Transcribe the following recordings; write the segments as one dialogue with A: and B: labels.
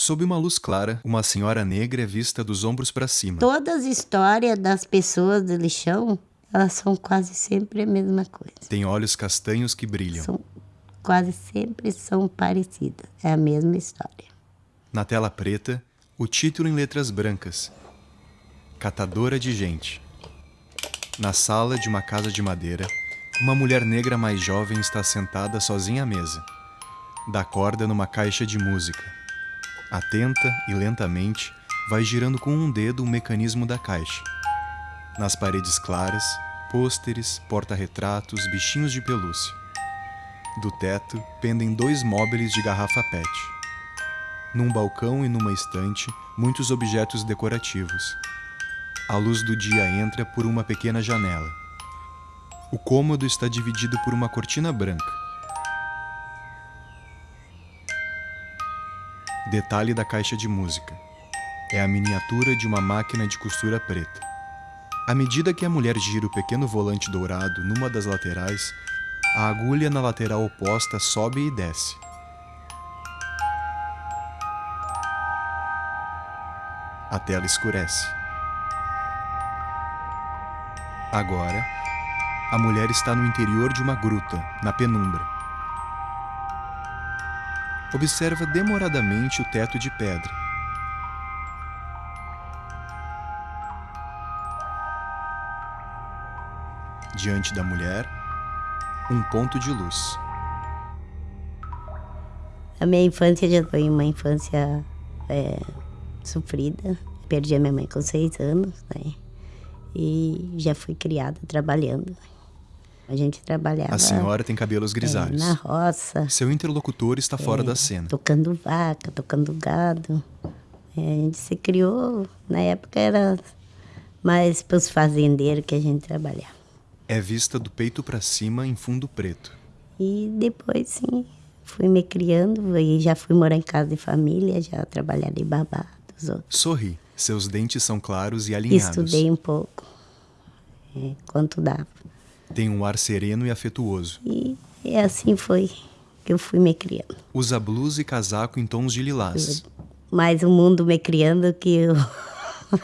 A: Sob uma luz clara, uma senhora negra é vista dos ombros para cima.
B: Todas as histórias das pessoas do lixão, elas são quase sempre a mesma coisa.
A: Tem olhos castanhos que brilham.
B: São quase sempre são parecidas. É a mesma história.
A: Na tela preta, o título em letras brancas: Catadora de gente. Na sala de uma casa de madeira, uma mulher negra mais jovem está sentada sozinha à mesa. Dá corda numa caixa de música. Atenta e lentamente, vai girando com um dedo o mecanismo da caixa. Nas paredes claras, pôsteres, porta-retratos, bichinhos de pelúcia. Do teto pendem dois móveis de garrafa PET. Num balcão e numa estante, muitos objetos decorativos. A luz do dia entra por uma pequena janela. O cômodo está dividido por uma cortina branca. Detalhe da caixa de música. É a miniatura de uma máquina de costura preta. À medida que a mulher gira o pequeno volante dourado numa das laterais, a agulha na lateral oposta sobe e desce. A tela escurece. Agora, a mulher está no interior de uma gruta, na penumbra. Observa demoradamente o teto de pedra. Diante da mulher, um ponto de luz.
B: A minha infância já foi uma infância é, sofrida. Perdi a minha mãe com seis anos, né? E já fui criada trabalhando. A gente trabalhava.
A: A senhora tem cabelos grisalhos.
B: É, na roça.
A: Seu interlocutor está fora
B: é,
A: da cena.
B: Tocando vaca, tocando gado. É, a gente se criou, na época era mais para os fazendeiros que a gente trabalhava.
A: É vista do peito para cima em fundo preto.
B: E depois, sim, fui me criando e já fui morar em casa de família, já trabalhar de babá dos outros.
A: Sorri. Seus dentes são claros e alinhados.
B: Estudei um pouco, é, quanto dava.
A: Tem um ar sereno e afetuoso.
B: E, e assim foi que eu fui me criando.
A: Usa blusa e casaco em tons de lilás.
B: Mais o mundo me criando que eu...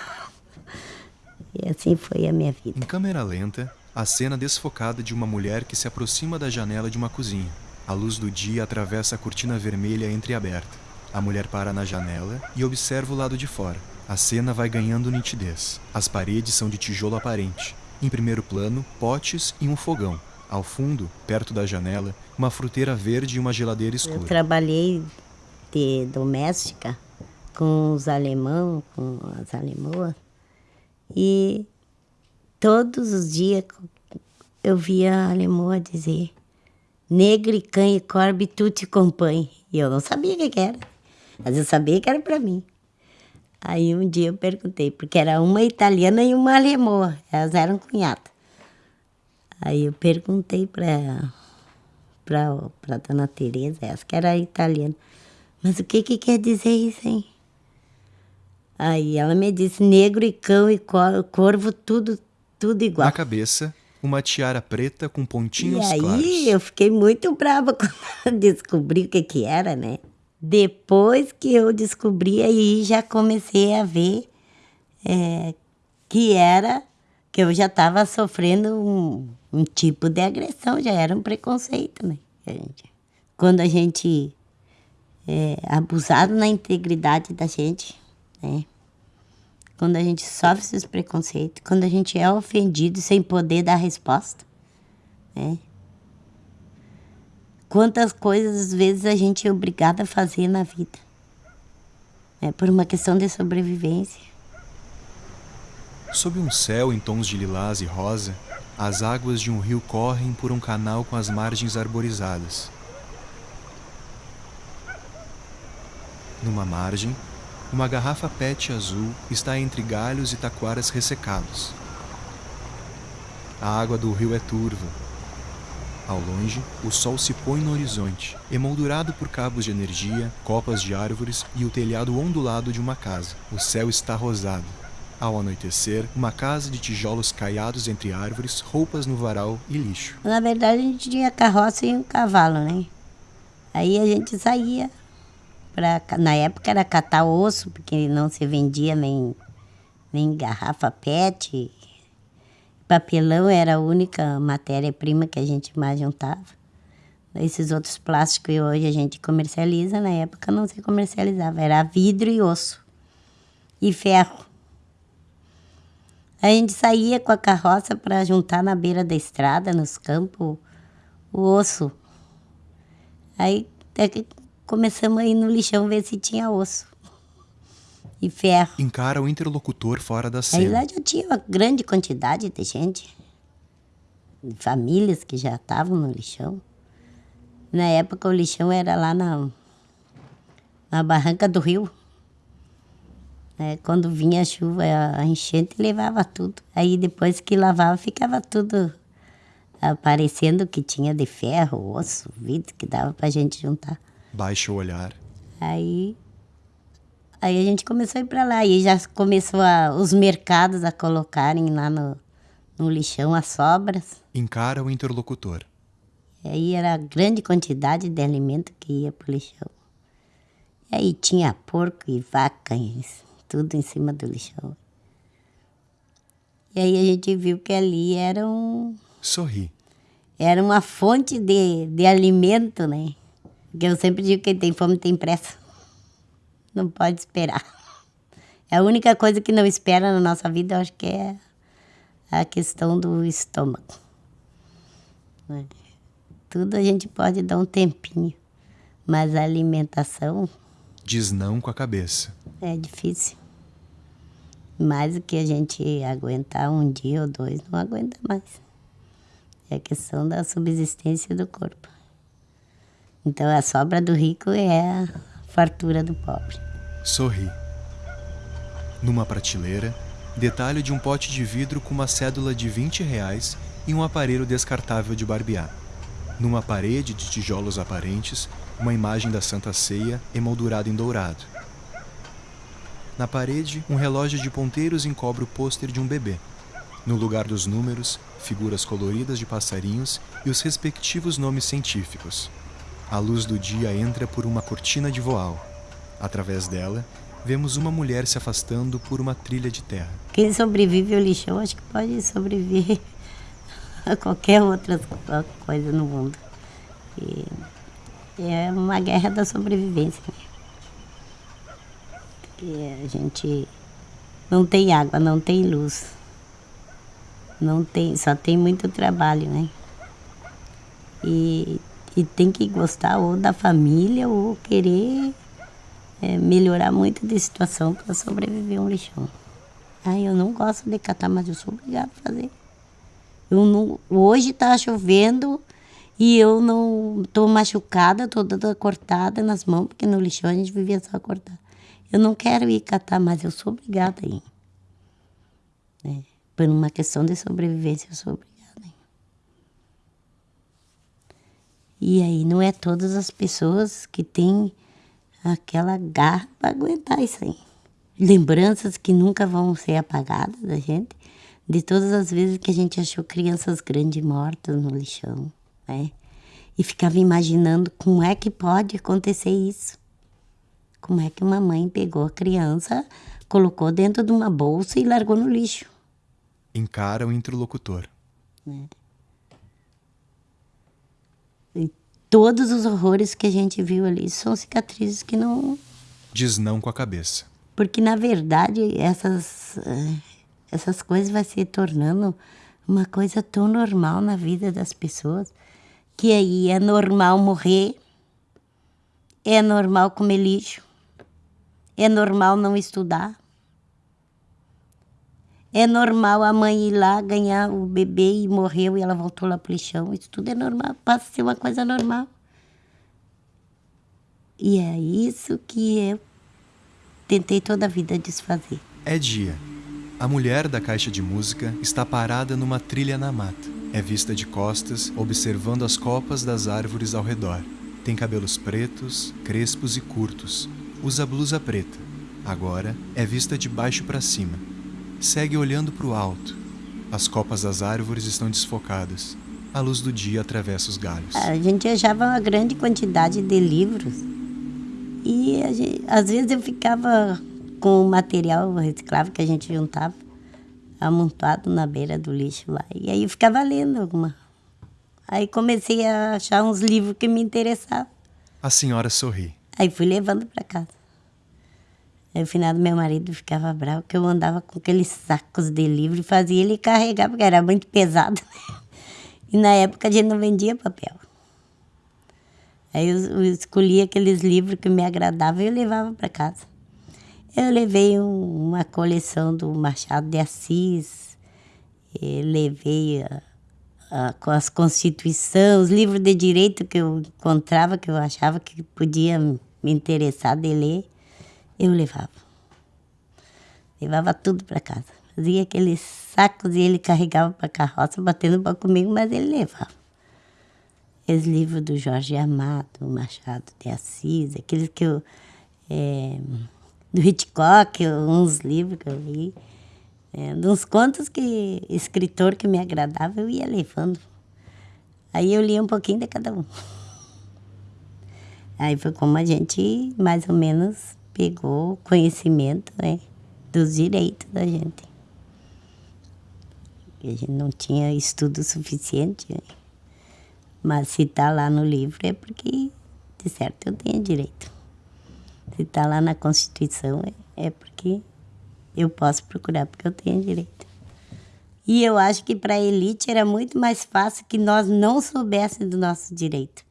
B: e assim foi a minha vida.
A: Em câmera lenta, a cena desfocada de uma mulher que se aproxima da janela de uma cozinha. A luz do dia atravessa a cortina vermelha entreaberta. A mulher para na janela e observa o lado de fora. A cena vai ganhando nitidez. As paredes são de tijolo aparente. Em primeiro plano, potes e um fogão. Ao fundo, perto da janela, uma fruteira verde e uma geladeira escura.
B: Eu trabalhei de doméstica com os alemão, com as alemoas. E todos os dias eu via a alemoa dizer negre, e corbe, tu te acompanhe. E eu não sabia o que era. Mas eu sabia que era para mim. Aí um dia eu perguntei, porque era uma italiana e uma alemã, elas eram cunhadas. Aí eu perguntei para para dona Teresa, essa que era italiana, mas o que que quer dizer isso, hein? Aí ela me disse negro e cão e corvo tudo tudo igual.
A: Na cabeça, uma tiara preta com pontinhos
B: claros. E aí
A: claros.
B: eu fiquei muito brava quando descobri o que que era, né? Depois que eu descobri, aí já comecei a ver é, que era que eu já estava sofrendo um, um, tipo de agressão, já era um preconceito, né? Quando a gente é abusado na integridade da gente, né? Quando a gente sofre esses preconceitos, quando a gente é ofendido sem poder dar resposta, né? Quantas coisas às vezes a gente é obrigada a fazer na vida. É por uma questão de sobrevivência.
A: Sob um céu em tons de lilás e rosa, as águas de um rio correm por um canal com as margens arborizadas. Numa margem, uma garrafa PET azul está entre galhos e taquaras ressecados. A água do rio é turva, ao longe, o sol se põe no horizonte, emoldurado por cabos de energia, copas de árvores e o telhado ondulado de uma casa. O céu está rosado. Ao anoitecer, uma casa de tijolos caiados entre árvores, roupas no varal e lixo.
B: Na verdade, a gente tinha carroça e um cavalo, né? Aí a gente saía na época era catar osso, porque não se vendia nem nem garrafa PET. Papelão era a única matéria-prima que a gente mais juntava. Esses outros plásticos que hoje a gente comercializa, na época não se comercializava, era vidro e osso e ferro. A gente saía com a carroça para juntar na beira da estrada, nos campos, o osso. Aí começamos a ir no lixão ver se tinha osso e ferro.
A: Encara o interlocutor fora da cena.
B: Na verdade, eu tinha uma grande quantidade de gente, de famílias que já estavam no lixão. Na época, o lixão era lá na, na barranca do rio. É, quando vinha a chuva, a enchente levava tudo. Aí depois que lavava, ficava tudo aparecendo que tinha de ferro, osso, vidro, que dava pra gente juntar.
A: Baixa o olhar.
B: Aí, aí a gente começou a ir para lá. E já começou a, os mercados a colocarem lá no, no lixão as sobras.
A: Encara o interlocutor.
B: Aí era grande quantidade de alimento que ia pro lixão. E aí tinha porco e vaca, tudo em cima do lixão. E aí a gente viu que ali era um...
A: Sorri.
B: Era uma fonte de, de alimento, né? Porque eu sempre digo que quem tem fome tem pressa. Não pode esperar. É a única coisa que não espera na nossa vida, eu acho que é a questão do estômago. Né? Tudo a gente pode dar um tempinho, mas a alimentação.
A: Diz não com a cabeça.
B: É difícil. Mais do que a gente aguentar um dia ou dois, não aguenta mais. É a questão da subsistência do corpo. Então a sobra do rico é fartura do pobre.
A: Sorri. Numa prateleira, detalhe de um pote de vidro com uma cédula de 20 reais e um aparelho descartável de barbear. Numa parede de tijolos aparentes, uma imagem da Santa Ceia emoldurada em dourado. Na parede, um relógio de ponteiros encobre o pôster de um bebê. No lugar dos números, figuras coloridas de passarinhos e os respectivos nomes científicos. A luz do dia entra por uma cortina de voal. Através dela, vemos uma mulher se afastando por uma trilha de terra.
B: Quem sobrevive ao lixão, acho que pode sobreviver a qualquer outra coisa no mundo. E é uma guerra da sobrevivência. Porque a gente não tem água, não tem luz. Não tem, só tem muito trabalho, né? E e tem que gostar ou da família ou querer é, melhorar muito de situação para sobreviver um lixão. Ai, eu não gosto de catar, mas eu sou obrigada a fazer. Eu não, hoje está chovendo e eu não estou machucada, estou toda cortada nas mãos, porque no lixão a gente vivia só cortar. Eu não quero ir catar, mas eu sou obrigada a ir. É, por uma questão de sobrevivência, eu sou obrigada. E aí não é todas as pessoas que têm aquela garra para aguentar isso aí. Lembranças que nunca vão ser apagadas da gente, de todas as vezes que a gente achou crianças grandes mortas no lixão, né? E ficava imaginando como é que pode acontecer isso. Como é que uma mãe pegou a criança, colocou dentro de uma bolsa e largou no lixo.
A: Encara o interlocutor.
B: É. E todos os horrores que a gente viu ali são cicatrizes que não.
A: Diz não com a cabeça.
B: Porque, na verdade, essas, eh, essas coisas vai se tornando uma coisa tão normal na vida das pessoas que aí é normal morrer, é normal comer lixo, é normal não estudar. É normal a mãe ir lá ganhar o bebê e morreu e ela voltou lá pro lixão. Isso tudo é normal, passa a ser uma coisa normal. E é isso que eu tentei toda a vida desfazer.
A: É dia. A mulher da caixa de música está parada numa trilha na mata. É vista de costas, observando as copas das árvores ao redor. Tem cabelos pretos, crespos e curtos. Usa blusa preta. Agora é vista de baixo para cima segue olhando para o alto. As copas das árvores estão desfocadas. A luz do dia atravessa os galhos.
B: A gente achava uma grande quantidade de livros E gente, às vezes eu ficava com o material reciclável que a gente juntava, amontoado na beira do lixo lá. E aí eu ficava lendo alguma. Aí comecei a achar uns livros que me interessavam.
A: A senhora sorri.
B: Aí fui levando para casa. Aí final do meu marido ficava bravo que eu andava com aqueles sacos de livro e fazia ele carregar, porque era muito pesado. E na época a gente não vendia papel. Aí eu, eu escolhia aqueles livros que me agradavam e eu levava para casa. Eu levei um, uma coleção do Machado de Assis, levei a, a, com as constituições, os livros de direito que eu encontrava, que eu achava que podia me interessar de ler, eu levava. Levava tudo para casa. Fazia aqueles sacos e ele carregava para a carroça, batendo para comigo, mas ele levava aqueles livros do Jorge Amado, Machado de Assis, aqueles que eu. É, do Hitchcock, uns livros que eu li. É, uns contos que escritor que me agradava, eu ia levando. Aí eu lia um pouquinho de cada um. Aí foi como a gente mais ou menos pegou conhecimento né, dos direitos da gente. A gente não tinha estudo suficiente. Né? Mas se está lá no livro é porque, de certo, eu tenho direito. Se está lá na Constituição é, é porque eu posso procurar, porque eu tenho direito. E eu acho que para a elite era muito mais fácil que nós não soubéssemos do nosso direito.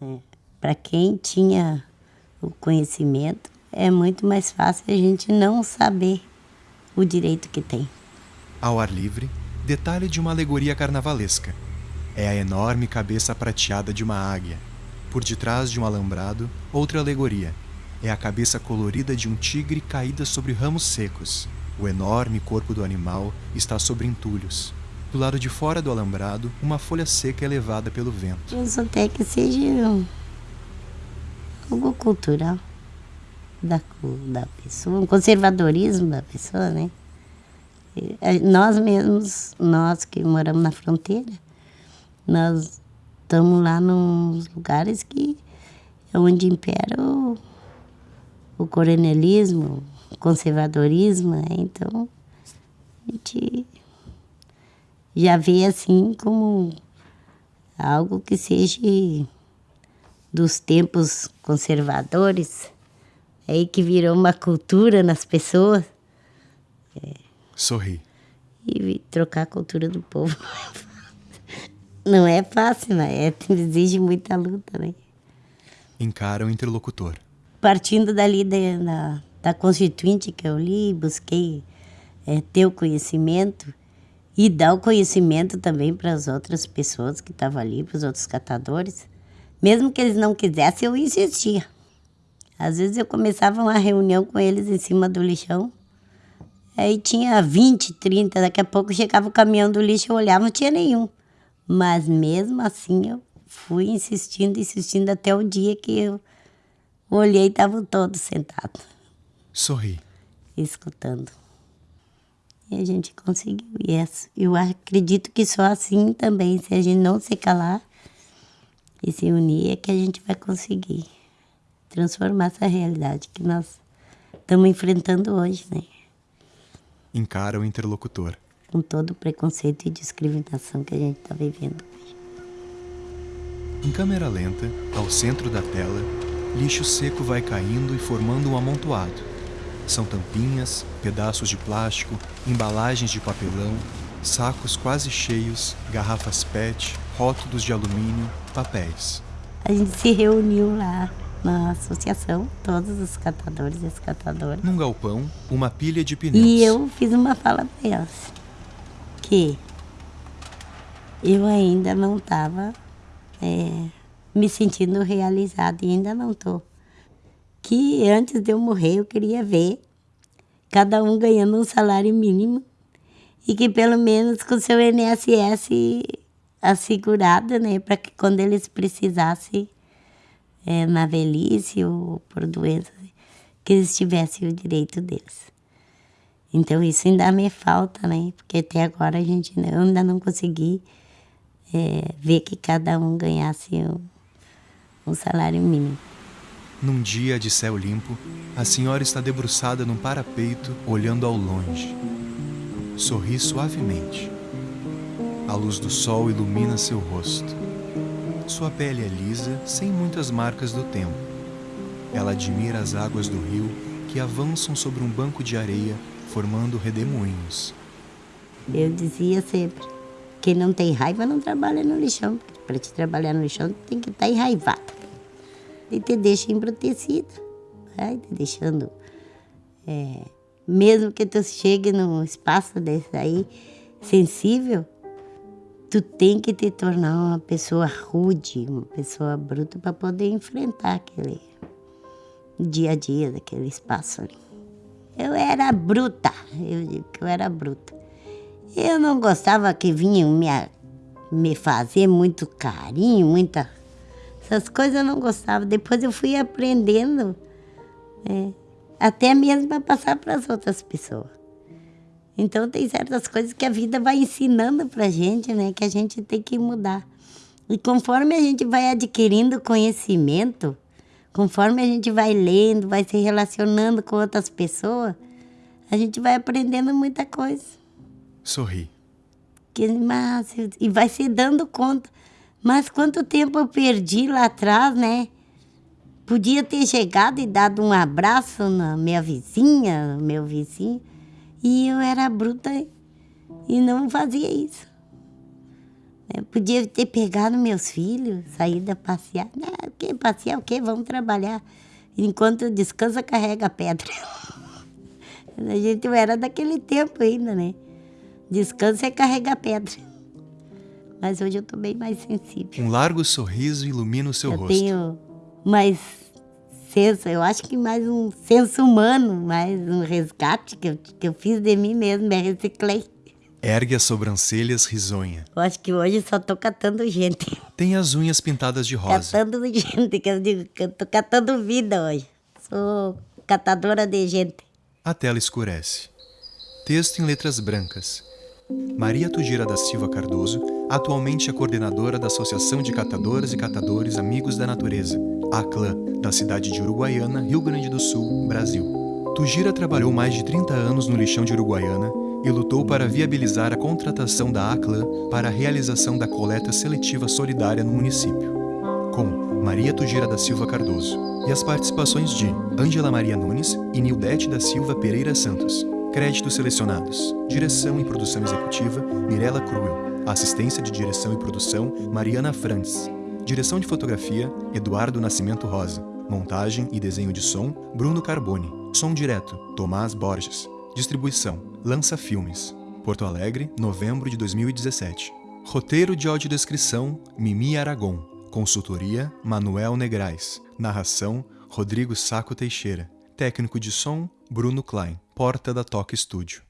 B: É. Para quem tinha o conhecimento, é muito mais fácil a gente não saber o direito que tem.
A: Ao ar livre, detalhe de uma alegoria carnavalesca é a enorme cabeça prateada de uma águia. Por detrás de um alambrado, outra alegoria. É a cabeça colorida de um tigre caída sobre ramos secos. O enorme corpo do animal está sobre entulhos. Do lado de fora do alambrado, uma folha seca é levada pelo vento.
B: Isso até que seja algo cultural da, da pessoa, um conservadorismo da pessoa, né? Nós mesmos, nós que moramos na fronteira, nós estamos lá nos lugares que é onde impera o, o coronelismo, o conservadorismo, né? então a gente já vê assim como algo que seja dos tempos conservadores, aí que virou uma cultura nas pessoas.
A: É. Sorri.
B: E trocar a cultura do povo. Não é fácil, né? É, exige muita luta, né?
A: Encara o interlocutor.
B: Partindo dali da, da, da Constituinte que eu li, busquei é, ter o conhecimento e dar o conhecimento também para as outras pessoas que estavam ali, para os outros catadores. Mesmo que eles não quisessem, eu insistia. Às vezes eu começava uma reunião com eles em cima do lixão, aí tinha 20, 30, daqui a pouco chegava o caminhão do lixo, eu olhava, não tinha nenhum. Mas mesmo assim eu fui insistindo, insistindo até o dia que eu olhei e estavam todos sentados.
A: Sorri.
B: Escutando. E a gente conseguiu. E eu acredito que só assim também, se a gente não se calar e se unir, é que a gente vai conseguir transformar essa realidade que nós estamos enfrentando hoje, né?
A: Encara o interlocutor
B: com todo o preconceito e discriminação que a gente está vivendo hoje.
A: Em câmera lenta, ao centro da tela, lixo seco vai caindo e formando um amontoado. São tampinhas, pedaços de plástico, embalagens de papelão, sacos quase cheios, garrafas PET, rótulos de alumínio, papéis.
B: A gente se reuniu lá na associação, todos os catadores e as catadoras.
A: Num galpão, uma pilha de pneus.
B: E eu fiz uma fala para elas que eu ainda não estava é, me sentindo realizada e ainda não estou. Que antes de eu morrer eu queria ver cada um ganhando um salário mínimo e que pelo menos com seu INSS assegurado, né, para que quando eles precisassem é, na velhice ou por doença, que eles tivessem o direito deles. Então isso ainda me falta, né? Porque até agora a gente eu ainda não consegui é, ver que cada um ganhasse um, um salário mínimo.
A: Num dia de céu limpo, a senhora está debruçada num parapeito, olhando ao longe. Sorri suavemente. A luz do sol ilumina seu rosto. Sua pele é lisa, sem muitas marcas do tempo. Ela admira as águas do rio que avançam sobre um banco de areia, formando redemoinhos.
B: Eu dizia sempre: quem não tem raiva não trabalha no lixão. Para te trabalhar no lixão, tem que estar tá enraivado e te deixa embrutecida, vai te deixando. É, mesmo que tu chegue num espaço desse aí, sensível, tu tem que te tornar uma pessoa rude, uma pessoa bruta para poder enfrentar aquele dia a dia daquele espaço ali. Eu era bruta, eu digo que eu era bruta. Eu não gostava que vinham me, me fazer muito carinho, muita essas coisas eu não gostava. Depois eu fui aprendendo, é, até mesmo para passar para as outras pessoas. Então tem certas coisas que a vida vai ensinando para a gente, né? Que a gente tem que mudar. E conforme a gente vai adquirindo conhecimento, conforme a gente vai lendo, vai se relacionando com outras pessoas, a gente vai aprendendo muita coisa.
A: Sorri.
B: Que, mas, e vai se dando conta mas quanto tempo eu perdi lá atrás, né? Podia ter chegado e dado um abraço na minha vizinha, meu vizinho, e eu era bruta e não fazia isso. Eu podia ter pegado meus filhos, saído a passear. Não, o que? Passear o quê? Vamos trabalhar. Enquanto descansa, carrega a pedra. A gente era daquele tempo ainda, né? Descansa é carregar pedra mas hoje eu estou bem mais sensível.
A: Um largo sorriso ilumina o seu
B: eu
A: rosto.
B: Eu tenho mais senso, eu acho que mais um senso humano, mais um resgate que eu, que eu fiz de mim mesmo, me reciclei.
A: Ergue as sobrancelhas risonha.
B: Eu acho que hoje só tô catando gente.
A: Tem as unhas pintadas de rosa.
B: Catando gente, que eu digo que eu tô catando vida hoje. Sou catadora de gente.
A: A tela escurece. Texto em letras brancas. Maria Tugira da Silva Cardoso, atualmente é coordenadora da Associação de Catadoras e Catadores Amigos da Natureza, ACLã, da cidade de Uruguaiana, Rio Grande do Sul, Brasil. Tugira trabalhou mais de 30 anos no lixão de Uruguaiana e lutou para viabilizar a contratação da ACLã para a realização da coleta seletiva solidária no município. Com Maria Tugira da Silva Cardoso e as participações de Ângela Maria Nunes e Nildete da Silva Pereira Santos. Créditos selecionados. Direção e produção executiva, Mirela Cruel. Assistência de direção e produção, Mariana Frantz. Direção de fotografia, Eduardo Nascimento Rosa. Montagem e desenho de som, Bruno Carboni. Som direto, Tomás Borges. Distribuição, Lança Filmes. Porto Alegre, novembro de 2017. Roteiro de audiodescrição, Mimi Aragon. Consultoria, Manuel Negrais. Narração, Rodrigo Saco Teixeira. Técnico de som, Bruno Klein. Porta da Toca Studio.